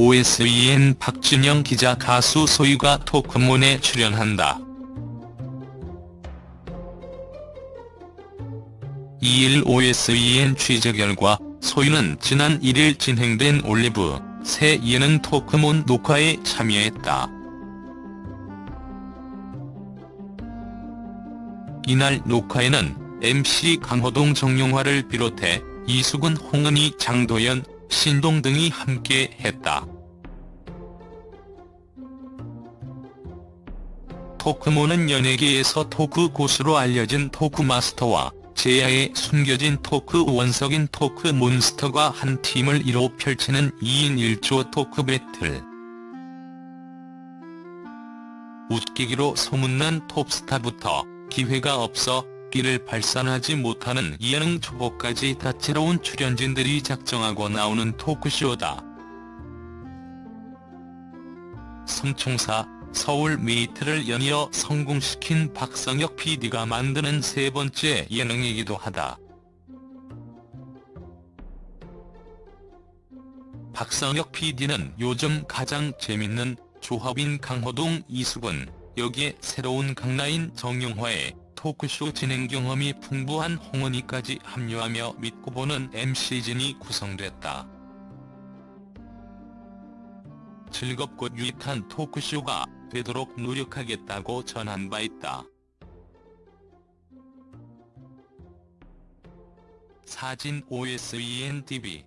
OSEN 박준영 기자 가수 소유가 토크문에 출연한다. 2일 OSEN 취재 결과 소유는 지난 1일 진행된 올리브 새 예능 토크문 녹화에 참여했다. 이날 녹화에는 MC 강호동 정용화를 비롯해 이수근 홍은희 장도연 신동 등이 함께 했다. 토크모는 연예계에서 토크 고수로 알려진 토크마스터와 제야의 숨겨진 토크 원석인 토크 몬스터가 한 팀을 이뤄 펼치는 2인 1조 토크 배틀. 웃기기로 소문난 톱스타부터 기회가 없어 끼를 발산하지 못하는 예능 초보까지 다채로운 출연진들이 작정하고 나오는 토크쇼다. 성총사 서울 메이트를 연이어 성공시킨 박성혁 PD가 만드는 세 번째 예능이기도 하다. 박성혁 PD는 요즘 가장 재밌는 조합인 강호동 이수근, 여기에 새로운 강라인 정용화에 토크쇼 진행 경험이 풍부한 홍은희까지 합류하며 믿고 보는 MC진이 구성됐다. 즐겁고 유익한 토크쇼가 되도록 노력하겠다고 전한 바 있다. 사진 OSEN TV